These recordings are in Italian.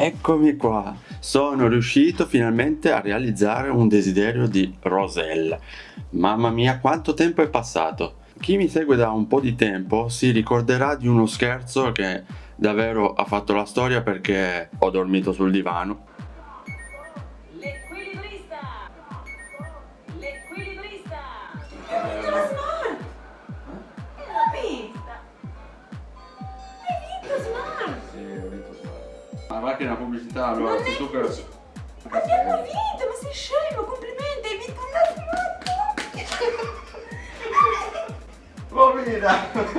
Eccomi qua, sono riuscito finalmente a realizzare un desiderio di Rosella. Mamma mia quanto tempo è passato. Chi mi segue da un po' di tempo si ricorderà di uno scherzo che davvero ha fatto la storia perché ho dormito sul divano. Va che è una pubblicità allora Non è tu pubblicità. Abbiamo vinto, ma sei scemo, complimenti, hai vinto un smart! Bovina!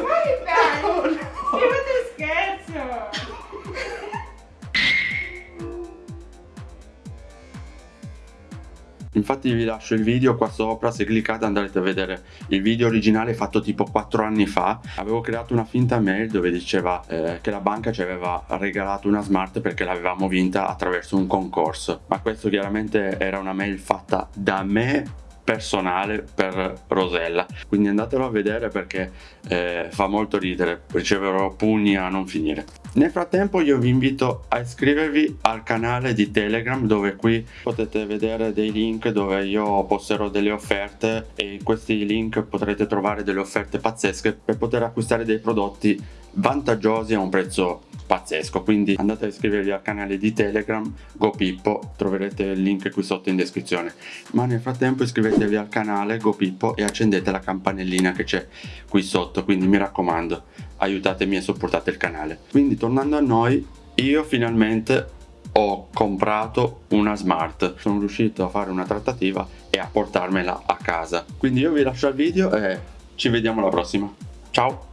Infatti vi lascio il video qua sopra, se cliccate andrete a vedere il video originale fatto tipo 4 anni fa. Avevo creato una finta mail dove diceva eh, che la banca ci aveva regalato una smart perché l'avevamo vinta attraverso un concorso. Ma questo chiaramente era una mail fatta da me personale per Rosella. Quindi andatelo a vedere perché eh, fa molto ridere riceverò pugni a non finire. Nel frattempo io vi invito a iscrivervi al canale di telegram dove qui potete vedere dei link dove io posterò delle offerte e in questi link potrete trovare delle offerte pazzesche per poter acquistare dei prodotti vantaggiosi a un prezzo pazzesco. Quindi andate a iscrivervi al canale di telegram GoPippo troverete il link qui sotto in descrizione. Ma nel frattempo iscrivetevi al canale GoPippo e accendete la campanellina che c'è qui sotto quindi mi raccomando aiutatemi e supportate il canale. Quindi tornando a noi io finalmente ho comprato una smart. Sono riuscito a fare una trattativa e a portarmela a casa. Quindi io vi lascio il video e ci vediamo alla prossima. Ciao!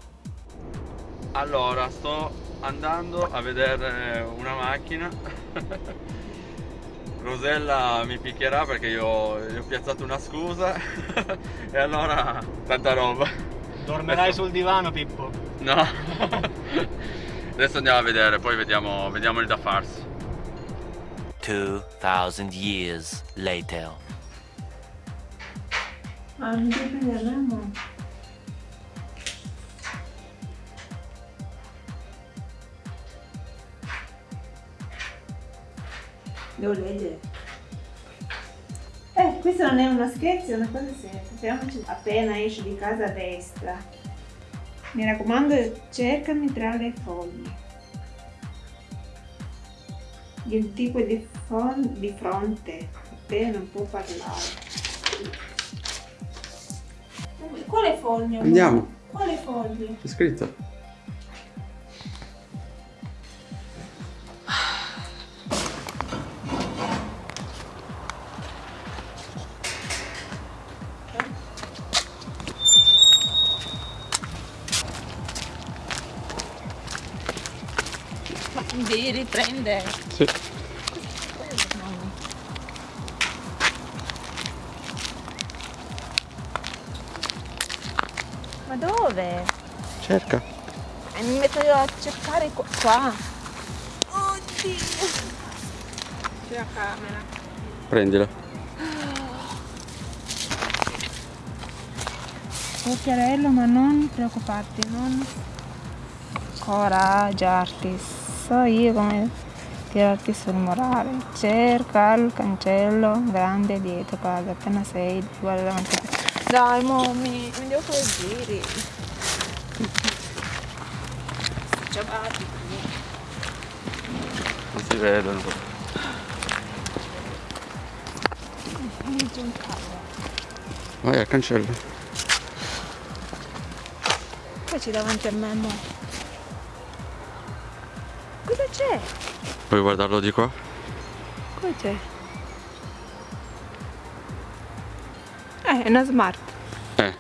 Allora sto andando a vedere una macchina. Rosella mi picchierà perché io gli ho piazzato una scusa. E allora tanta roba. Dormerai Adesso- sul divano Pippo. No. Adesso andiamo a vedere poi vediamo, vediamo il da farsi. 2,000 years later. Ah, non devi prendere Devo leggere. Eh, questo non è uno scherzo, è una cosa seria. Appena esci di casa a destra. Mi raccomando, cercami tra le foglie. Il tipo di, di fronte, appena non può parlare. Quale foglio? Andiamo. Quale foglio? c'è scritto Devi riprendere. sì. Ma dove? cerca Eh, mi metto io a cercare qua. Oddio. C'è la camera. prendila Occhiarello, ma non preoccuparti, non coraggiarti. So io come tirarti sul morale. Cerca il cancello grande dietro casa, appena sei, guarda davanti a te. Dai, mommy, mi devo fare i giri. Ciabatti. non si vedono vai al cancello Poi c'è davanti a me, mo. Cosa c'è? puoi guardarlo di qua Cosa c'è? Eh, è una smart. eh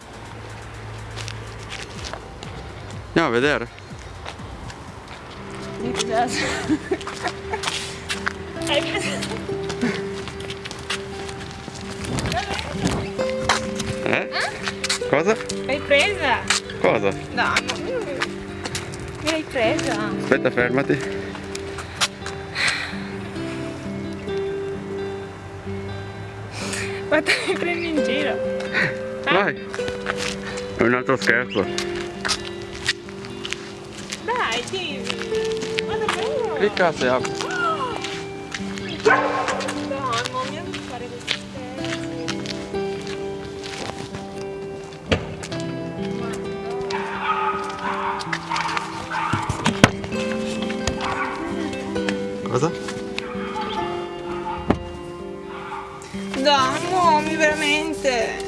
andiamo a vedere Mi piace. Preso? eh? cosa? L'hai presa? cosa? No, no. L'hai presa? aspetta fermati Ma te mi prendi in giro? vai è un altro scherzo Dai, dimmi. Ma davvero? clicca se apri Cosa? Dai, mommy, veramente.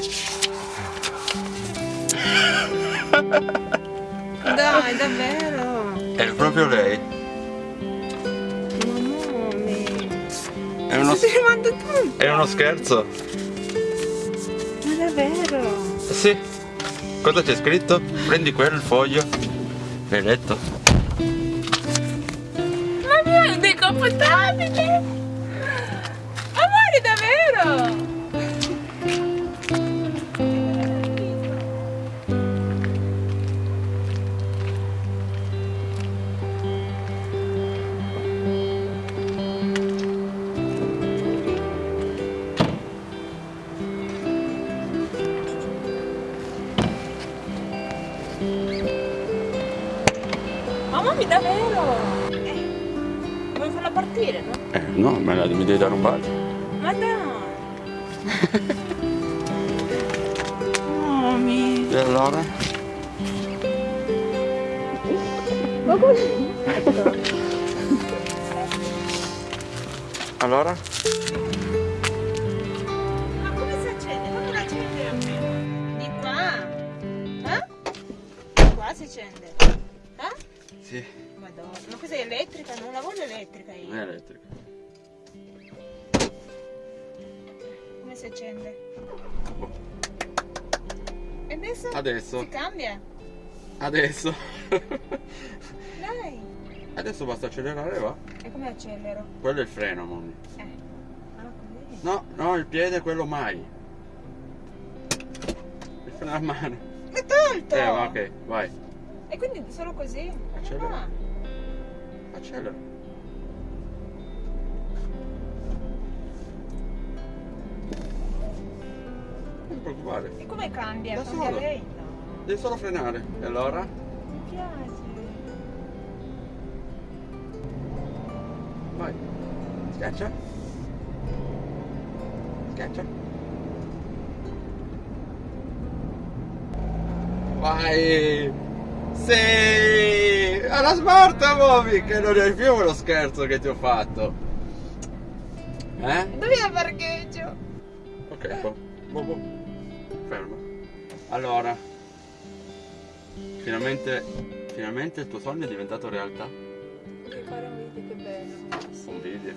Dai, davvero. È proprio lei. Ma mommy. È uno, è uno scherzo. Ma davvero? Sì. Cosa c'è scritto? Prendi quel foglio. L'hai letto? Mio, dei computabili! Amore, davvero? Ma mamma, davvero? Eh, partire, no? Eh no, me la, mi devi dare un bacio. Ma dai! Mami! E allora? Ma come? Allora? Ma come si accende? Come la accende almeno? Di qua? Eh? Di qua si accende? Eh? Sì. Madonna, ma questa è elettrica? Non la voglio elettrica io. È elettrica. Come si accende? E adesso? Adesso. Si cambia? Adesso. Dai! Adesso basta accelerare, va. E come accelero? Quello è il freno, mommy. Eh. Ah? No, no, il piede quello mai. Il freno a mano. L'hai tolto! Eh, va, ok, vai. E quindi solo così? Accelera. Ah. Accelera. Non ti preoccupare. E come cambia? Da cambia solo. lei? No. Devi solo frenare. E allora? Mi piace. Vai. Schiaccia. Schiaccia. Vai. Sì. Alla smart, Momi, che non è più lo scherzo che ti ho fatto. Eh? Dove è il parcheggio? Ok, boh. Boh, boh. Fermo. Allora. Finalmente. Finalmente il tuo sogno è diventato realtà. Che fare un video, che bello. Un video.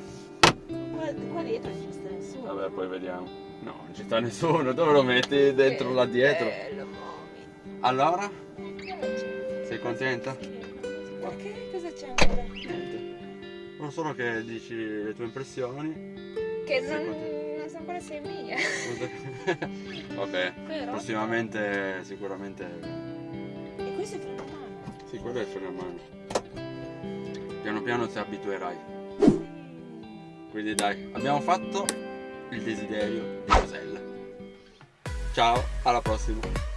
Qua, qua dietro non ci sta nessuno. Vabbè, poi vediamo. No, non ci sta nessuno. Dove lo metti dentro Che là dietro? Bello. Allora? Sei contenta? Perché? Cosa c'è ancora? Niente. Non solo che dici le tue impressioni. Che non, non so ancora se è mia. ok. Però. Prossimamente sicuramente. E questo è freno a mano. Sì, quello è il freno a mano. Piano piano ti abituerai. Quindi dai, abbiamo fatto il desiderio di Rosella. Ciao, alla prossima.